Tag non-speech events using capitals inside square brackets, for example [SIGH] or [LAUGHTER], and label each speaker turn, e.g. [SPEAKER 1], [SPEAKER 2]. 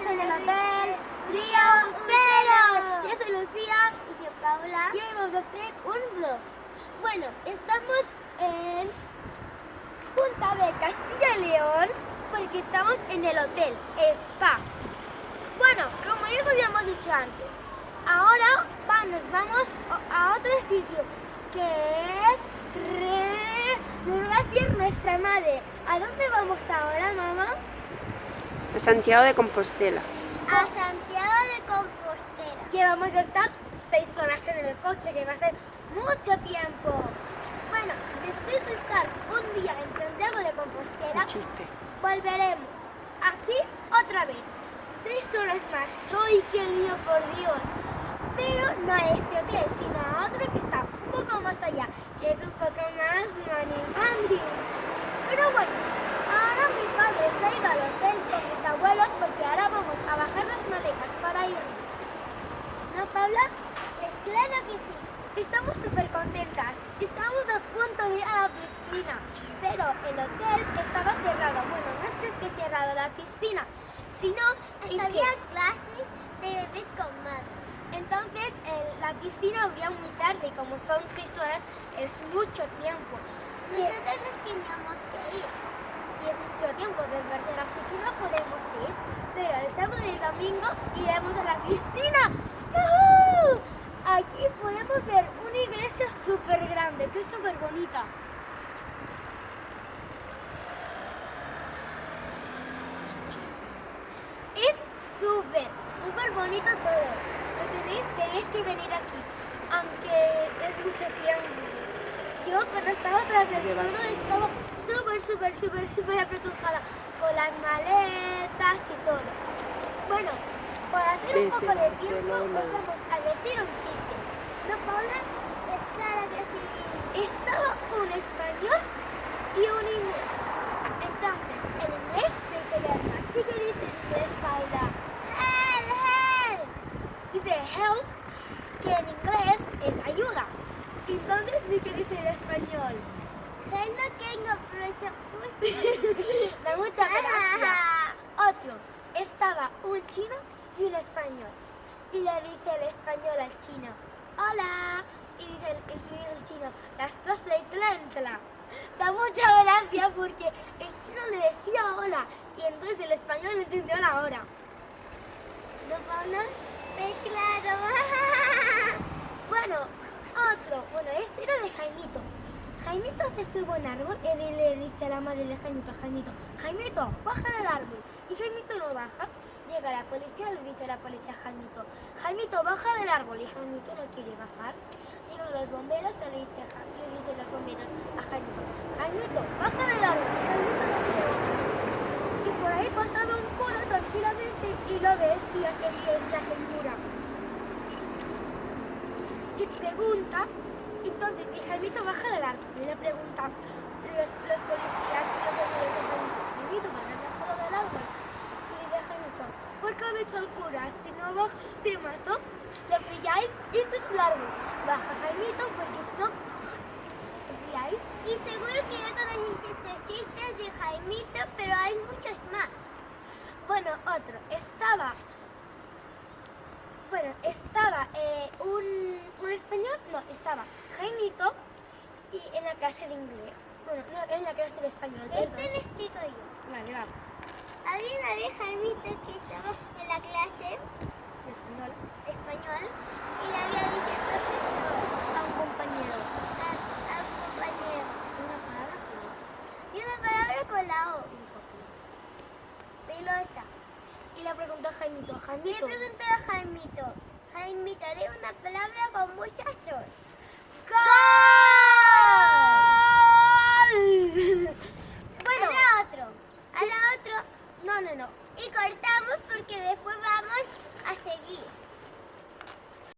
[SPEAKER 1] estamos en el hotel Río Cero. Yo soy Lucía
[SPEAKER 2] Y yo, Paula.
[SPEAKER 1] y hoy vamos a hacer un vlog. Bueno, estamos en Junta de Castilla y León porque estamos en el hotel Spa. Bueno, como ya os habíamos dicho antes, ahora va- nos vamos a otro sitio que es Re... Nos va a decir nuestra madre. ¿A dónde vamos ahora, mamá?
[SPEAKER 3] A Santiago de Compostela.
[SPEAKER 2] A Santiago de Compostela.
[SPEAKER 1] que vamos a estar seis horas en el coche, que va a ser mucho tiempo. Bueno, después de estar un día en Santiago de Compostela, volveremos aquí otra vez. Seis horas más. ¡Ay, qué lío, por Dios! Pero no a este hotel, sino a otro que está un poco más allá, que es un poco más mani mani. Pero bueno, ahora mi padre se ha ido al hotel con mis abuelos porque ahora vamos a bajar las maletas para irnos. ¿No, Paula?
[SPEAKER 2] Pues claro que sí.
[SPEAKER 1] Estamos súper contentas. Estamos a punto de ir a la piscina, pero el hotel estaba cerrado. Bueno, no es que esté cerrado la piscina, sino que
[SPEAKER 2] Había clases de bebés con madres.
[SPEAKER 1] entonces el- la piscina abría muy tarde y como son seis horas es mucho tiempo.
[SPEAKER 2] Nosotros nos teníamos que ir.
[SPEAKER 1] y es mucho tiempo de verdad, así que no podemos ir. Pero el sábado y el domingo iremos a la piscina. ¡Yujú! Aquí podemos ver iglesia súper grande, que es súper bonita. Es súper, súper bonito todo. Lo tenéis, tenéis que venir aquí, aunque es mucho tiempo. Yo cuando estaba tras del todo estaba súper, súper, súper, súper apretujada con las maletas y todo. Bueno, para hacer un poco de tiempo os vamos a decir un chiste. ¿No, Paula?
[SPEAKER 2] Claro que sí.
[SPEAKER 1] Estaba un español y un inglés. Entonces, el inglés se llama. ¿Y qué dice en inglés, Paula? Help, help. Dice help, que en inglés es ayuda. Entonces, ¿y qué dice en español?
[SPEAKER 2] Hey, no tengo pussy.
[SPEAKER 1] Da mucha gracia. Otro, estaba un chino y un español. Y le dice el español al chino, hola. Y dice el, el chino, las y tlantla. Da mucha gracia porque el chino le decía hola y entonces el español le entendió la hora. ¿No, Paula?
[SPEAKER 2] Pues claro. [LAUGHS]
[SPEAKER 1] Bueno, otro. Bueno, este era de Jaimito. Jaimito se sube un árbol y le dice a la madre de Jaimito, Jaimito, Jaimito, baja del árbol. Y Jaimito no baja. Llega la policía y le dice la policía a Jaimito, Jaimito, baja del árbol. Y Jaimito no quiere bajar. Llegan los bomberos y le, dice, le dicen los bomberos a Jaimito, Jaimito, baja del árbol. Y Jaimito no quiere bajar. Y por ahí pasaba un coro tranquilamente y lo ve y hace bien la cintura y pregunta, entonces, y Jaimito baja del árbol y le preguntan los, los policías, los amigos de Jaimito, Jaimito, ¿por qué has bajado del árbol? Y le dice Jaimito, ¿por qué ha dicho el cura? Si no bajas te mato, ¿lo pilláis? Y este es árbol. Baja Jaimito porque si no, ¿lo pilláis?
[SPEAKER 2] Y seguro que ya conocéis estos chistes de Jaimito, pero hay muchos más.
[SPEAKER 1] Bueno, otro, estaba, bueno, estaba eh, un, un español, no, estaba Jaimito y en la clase de inglés, bueno, no, en la clase de español,
[SPEAKER 2] Este
[SPEAKER 1] perdón.
[SPEAKER 2] lo explico yo.
[SPEAKER 1] Vale, va.
[SPEAKER 2] Había una vez Jaimito que estaba Jaimito. Jaimito. Le pregunté
[SPEAKER 1] a Jaimito. Jaimito,
[SPEAKER 2] di una palabra con muchas os.
[SPEAKER 1] ¡Gol! [LAUGHS] Bueno.
[SPEAKER 2] Ahora
[SPEAKER 1] otro. Ahora otro. No, no, no.
[SPEAKER 2] Y cortamos porque después vamos a
[SPEAKER 1] seguir.